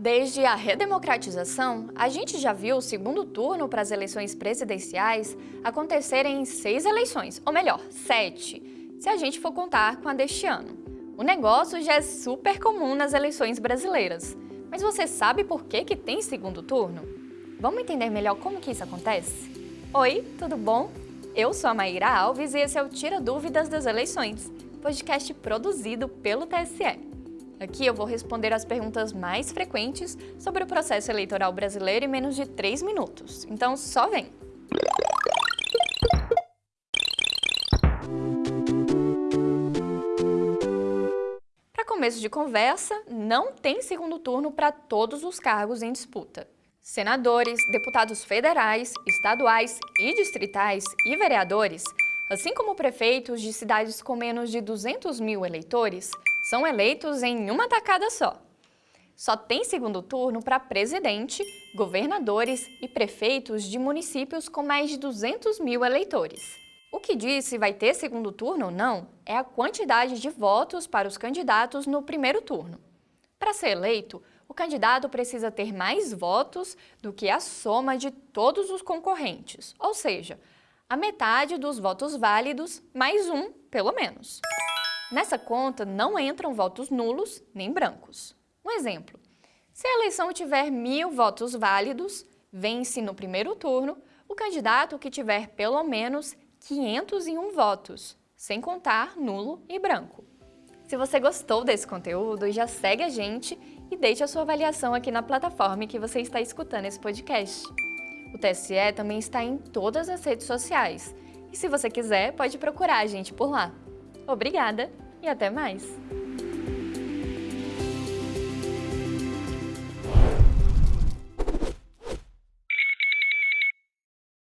Desde a redemocratização, a gente já viu o segundo turno para as eleições presidenciais acontecerem em seis eleições, ou melhor, sete, se a gente for contar com a deste ano. O negócio já é super comum nas eleições brasileiras. Mas você sabe por que, que tem segundo turno? Vamos entender melhor como que isso acontece? Oi, tudo bom? Eu sou a Maíra Alves e esse é o Tira Dúvidas das Eleições, podcast produzido pelo TSE. Aqui eu vou responder as perguntas mais frequentes sobre o processo eleitoral brasileiro em menos de 3 minutos. Então só vem! Para começo de conversa, não tem segundo turno para todos os cargos em disputa. Senadores, deputados federais, estaduais e distritais e vereadores, assim como prefeitos de cidades com menos de 200 mil eleitores, são eleitos em uma tacada só. Só tem segundo turno para presidente, governadores e prefeitos de municípios com mais de 200 mil eleitores. O que diz se vai ter segundo turno ou não é a quantidade de votos para os candidatos no primeiro turno. Para ser eleito, o candidato precisa ter mais votos do que a soma de todos os concorrentes, ou seja, a metade dos votos válidos mais um, pelo menos. Nessa conta não entram votos nulos nem brancos. Um exemplo, se a eleição tiver mil votos válidos, vence no primeiro turno o candidato que tiver pelo menos 501 votos, sem contar nulo e branco. Se você gostou desse conteúdo, já segue a gente e deixe a sua avaliação aqui na plataforma que você está escutando esse podcast. O TSE também está em todas as redes sociais e se você quiser, pode procurar a gente por lá. Obrigada e até mais!